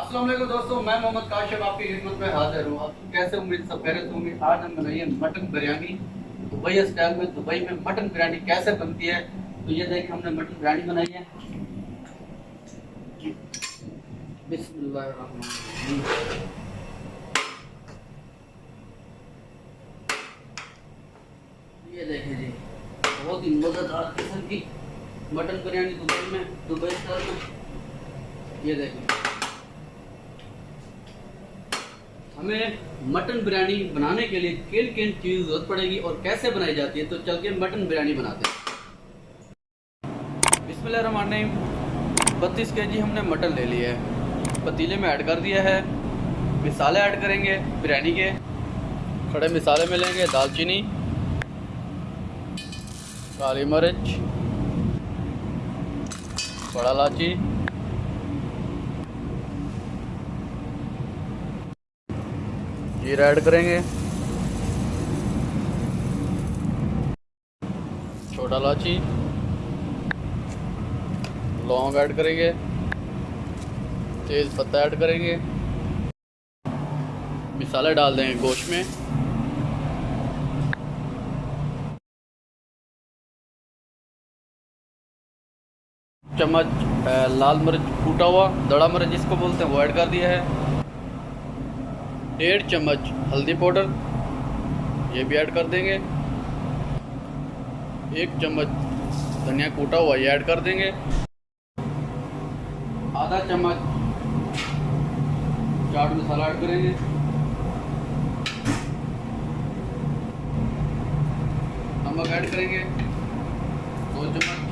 السلام علیکم دوستو، میں محمد کاشف آپ کی خدمت میں حاضر ہوں۔ آپ کیسے امید، سب خیرت ہوں گے؟ آج ہم بنائیے مٹن بریانی۔ دبئی اسٹائل میں، دبئی میں مٹن بریانی کیسے بنتی ہے؟ تو یہ دیکھیں، ہم نے مٹن بریانی بنائی ہے۔ بسم اللہ الرحمن الرحیم۔ یہ دیکھیں جی بہت ہی مزیدار قسم کی مٹن بریانی دبئی میں، دبئی اسٹائل میں۔ یہ دیکھیں۔ ہمیں مٹن بریانی بنانے کے لیے کن کن چیز ضرورت پڑے گی اور کیسے بنائی جاتی ہے؟ تو چل کے مٹن بریانی بناتے ہیں۔ بسم اللہ الرحمن الرحیم۔ بتیس کے جی ہم نے مٹن لے لیا ہے پتیلے میں ایڈ کر دیا ہے۔ مسالے ایڈ کریں گے بریانی کے۔ کھڑے مسالے میں لیں گے دال چینی کالی مرچ۔ بڑا لاچی جی، یہ ایڈ کریں گے۔ چھوٹا لاچی۔ لونگ ایڈ کریں گے۔ تیز پتہ ایڈ کریں گے۔ مسالہ ڈال دیں گے گوشت میں۔ چمچ لال مرچ پھوٹا ہوا، دڑا مرچ جس کو بولتے ہیں وہ ایڈ کر دیا ہے۔ ڈیڑھ چمچ ہلدی پاؤڈر یہ بھی ایڈ کر دیں گے۔ ایک چمچ دھنیا کوٹا ہوا یہ ایڈ کر دیں گے۔ آدھا چمچ چاٹ مسالہ ایڈ کریں گے۔ نمک ایڈ کریں گے۔ دو چمچ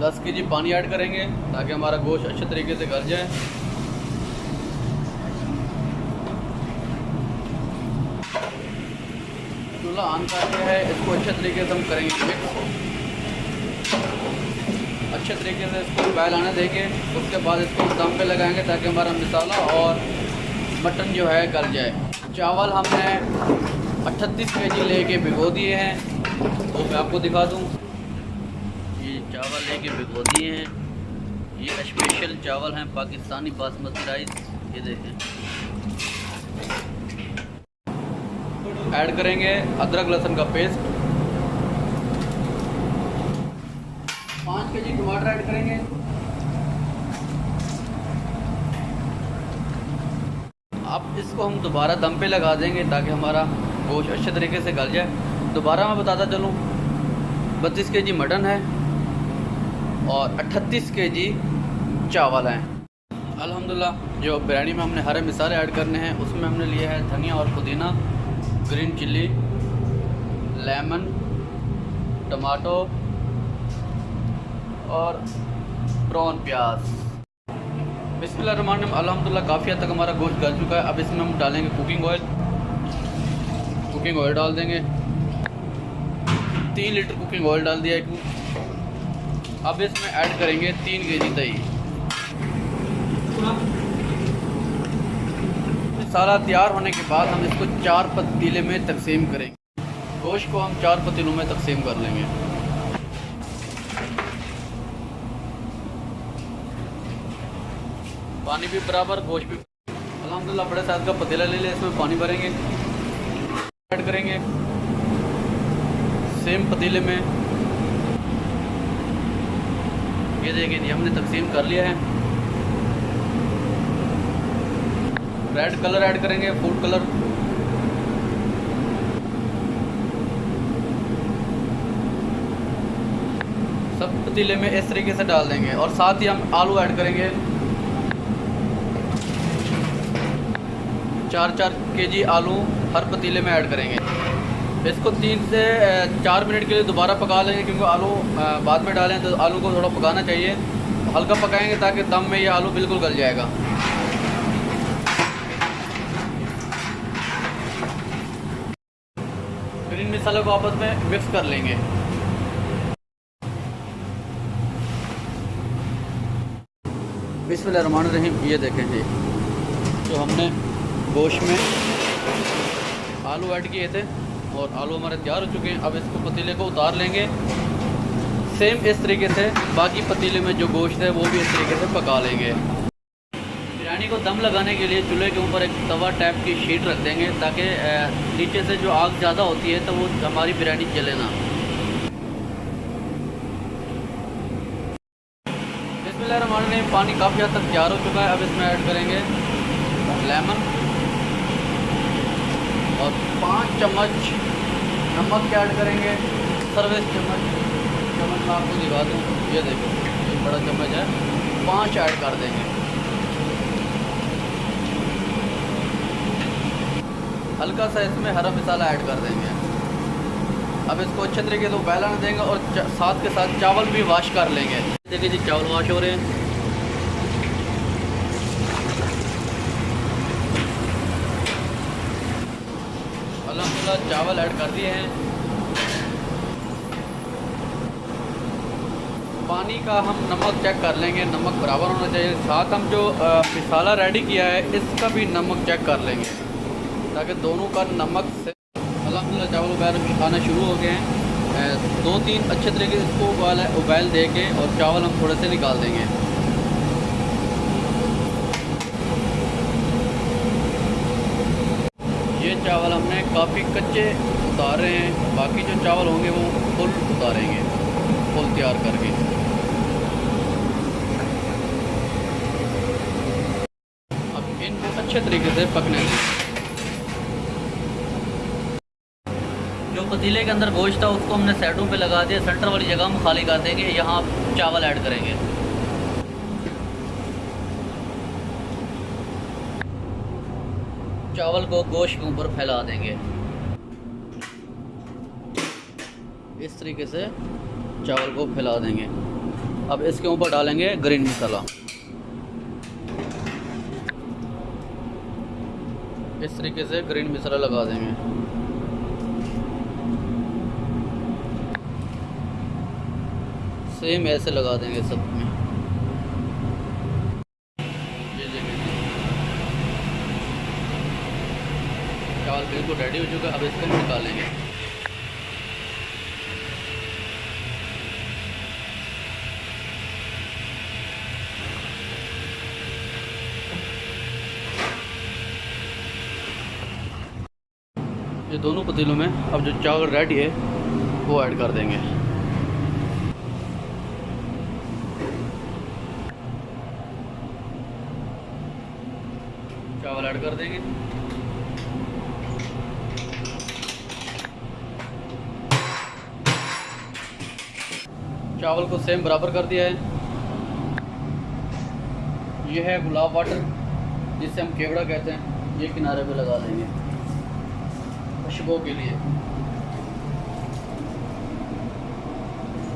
دس کے جی پانی ایڈ کریں گے تاکہ ہمارا گوشت اچھے طریقے سے گھر جائے۔ مسئلہ آن کا کے ہے اس کو اچھے طریقے سے ہم کریں گے۔ مکس اچھے طریقے سے اس کو بیل آنے دیں گے، اس کے بعد اس کو دم پہ لگائیں گے تاکہ ہمارا مسالہ اور مٹن جو ہے گل جائے۔ چاول ہم نے اٹھتیس کے جی لے کے بھگو دیے ہیں۔ وہ میں آپ کو دکھا دوں۔ یہ چاول لے کے بھگو دیے ہیں۔ یہ اسپیشل چاول ہیں، پاکستانی باسمتی رائس۔ یہ دیکھیں۔ ایڈ کریں گے ادرک لہسن کا پیسٹ۔ پانچ کے جی ٹماٹر ایڈ کریں گے۔ اب اس کو ہم دوبارہ دم پہ لگا دیں گے تاکہ ہمارا گوشت اچھے طریقے سے گل جائے۔ دوبارہ میں بتاتا چلوں۔ بتیس کے جی مٹن ہے اور اٹھتیس کے جی چاول ہیں۔ الحمدللہ، جو بریانی میں ہم نے ہرے مثالے ایڈ کرنے ہیں، اس میں ہم نے لیا ہے دھنیا اور پودینہ۔ گرین چلی، لیمن، ٹماٹو اور پرون پیاز۔ بسم اللہ الرحمن الرحیم، الحمدللہ کافی حد تک ہمارا گوشت گل چکا ہے۔ اب اس میں ہم ڈالیں گے کوکنگ آئل کوکنگ آئل ڈال دیں گے۔ تین لیٹر کوکنگ آئل ڈال دیا ہے۔ اب اس میں ایڈ کریں گے تین کے جی دہی مسالہ تیار ہونے کے بعد ہم اس کو چار پتیلے میں تقسیم کریں گے۔ گوشت کو ہم چار پتیلوں میں تقسیم کر لیں گے۔ پانی بھی برابر، گوشت بھی الحمد للہ بڑے سائز کا پتیلا لے لیں، اس میں پانی بھریں گے۔ ایڈ کریں گے۔ سیم پتیلے میں۔ یہ دیکھیں جی ہم نے تقسیم کر لیا ہے۔ ریڈ کلر ایڈ کریں گے فوڈ کلر سب پتیلے میں اس طریقے سے ڈال دیں گے اور ساتھ ہی ہم آلو ایڈ کریں گے چار چار کے جی آلو ہر پتیلے میں ایڈ کریں گے اس کو تین سے چار منٹ کے لیے دوبارہ پکا لیں گے کیونکہ آلو بعد میں ڈالیں تو آلو کو تھوڑا پکانا چاہیے ہلکا پکائیں گے تاکہ دم میں یہ آلو بالکل گل جائے گا ان مثالوں کو آپس میں مکس کر لیں گے۔ بسم اللہ الرحمن الرحیم یہ دیکھیں جی۔ تو ہم نے گوشت میں آلو ایڈ کیے تھے اور آلو ہمارے تیار ہو چکے ہیں۔ اب اس کو پتیلے کو اتار لیں گے۔ سیم اس طریقے سے باقی پتیلے میں جو گوشت ہے وہ بھی اس طریقے سے پکا لیں گے۔ کو دم لگانے کے لیے چولہے کے اوپر ایک توا ٹائپ کی شیٹ رکھ دیں گے تاکہ نیچے سے جو آگ زیادہ ہوتی ہے تو وہ ہماری بریانی جلے نہ۔ بسم اللہ الرحمن الرحیم، پانی کافی حد تک تیار ہو چکا ہے۔ اب اس میں ایڈ کریں گے لیمن اور پانچ چمچ نمک ایڈ کریں گے۔ سروس چمچ چمچ میں آپ کو دکھا دوں۔ یہ دیکھو، یہ بڑا چمچ ہے۔ پانچ ایڈ کر دیں گے۔ ہلکا سا اس میں ہرا مسالہ ایڈ کر دیں گے۔ اب اس کو اچھے طریقے سے بیلنس دیں گے اور ساتھ کے ساتھ چاول بھی واش کر لیں گے۔ دیکھیں جی چاول واش ہو رہے ہیں۔ الحمدللہ چاول ایڈ کر دیے ہیں۔ پانی کا ہم نمک چیک کر لیں گے، نمک برابر ہونا چاہیے۔ ساتھ ہم جو مسالہ ریڈی کیا ہے، اس کا بھی نمک چیک کر لیں گے۔ تاکہ دونوں کا نمک سے الحمدللہ چاول ابیل کھانا شروع ہو گئے ہیں دو تین اچھے طریقے سے اس کو ابال ابیل دے کے اور چاول ہم تھوڑے سے نکال دیں گے۔ یہ چاول ہم نے کافی کچے اتارے ہیں، باقی جو چاول ہوں گے وہ فل اتاریں گے، فل تیار کر کے۔ اب ان کو اچھے طریقے سے پکنے دیں۔ پتیلے کے اندر گوشت تھا، اس کو ہم نے سیٹوں پہ لگا دیا، سینٹر والی جگہ ہم خالی کر دیں گے، یہاں چاول ایڈ کریں گے۔ چاول کو گوشت کے اوپر پھیلا دیں گے۔ اس طریقے سے چاول کو پھیلا دیں گے۔ اب اس کے اوپر ڈالیں گے گرین مسالہ اس طریقے سے گرین مسالہ لگا دیں گے۔ سیم ایسے لگا دیں گے سب میں۔ جی، جی، جی، چاول بالکل ریڈی ہو چکا، اب اس کو نکالیں گے۔ یہ دونوں پتیلوں میں اب جو چاول ریڈی ہے، وہ ایڈ کر دیں گے۔ ایڈ کر دیں گے چاول کو سیم برابر کر دیا ہے۔ یہ ہے گلاب واٹر جس سے ہم کیوڑا کہتے ہیں۔ یہ کنارے پہ لگا دیں گے۔ خوشبو کے لیے۔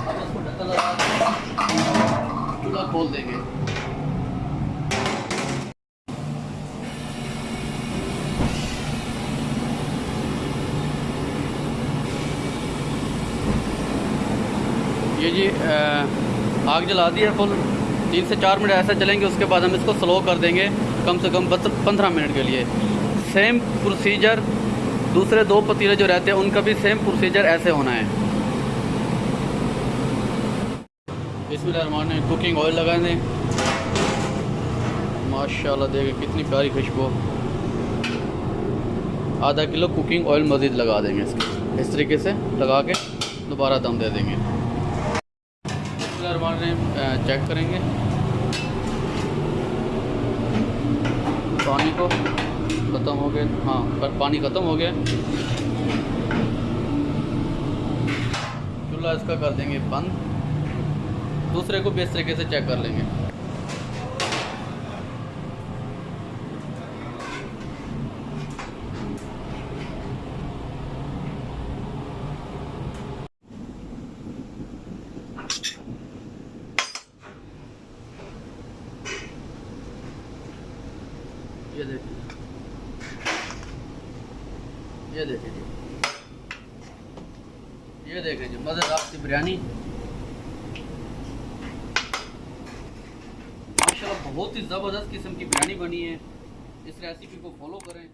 اب اس کو ڈھکن لگا دیں چولہا کھول دیں گے۔ یہ جی, جی، آگ جلا دی ہے فل تین سے چار منٹ ایسا چلیں گے، اس کے بعد ہم اس کو سلو کر دیں گے، کم سے کم پندرہ منٹ کے لیے۔ سیم پروسیجر دوسرے دو پتیلے جو رہتے ہیں، ان کا بھی سیم پروسیجر ایسے ہونا ہے۔ بسم اللہ الرحمن نے کوکنگ آئل لگائے دیں۔ ماشاء اللہ دیکھیں کتنی پیاری خوشبو۔ آدھا کلو کوکنگ آئل مزید لگا دیں گے اس کے اس طریقے سے لگا کے دوبارہ دم دے دیں گے۔ بسم مار رہے ہیں چیک کریں گے۔ پانی کو ختم ہو گئے۔ ہاں پر پانی ختم ہو گیا۔ چولہا اس کا کر دیں گے بند۔ دوسرے کو بھی اس طریقے سے چیک کر لیں گے۔ یہ دیکھیں یہ دیکھیں جی یہ دیکھیں جی کی بریانی ماشاءاللہ بہت ہی زبردست قسم کی بریانی بنی ہے اس ریسیپی کو فالو کریں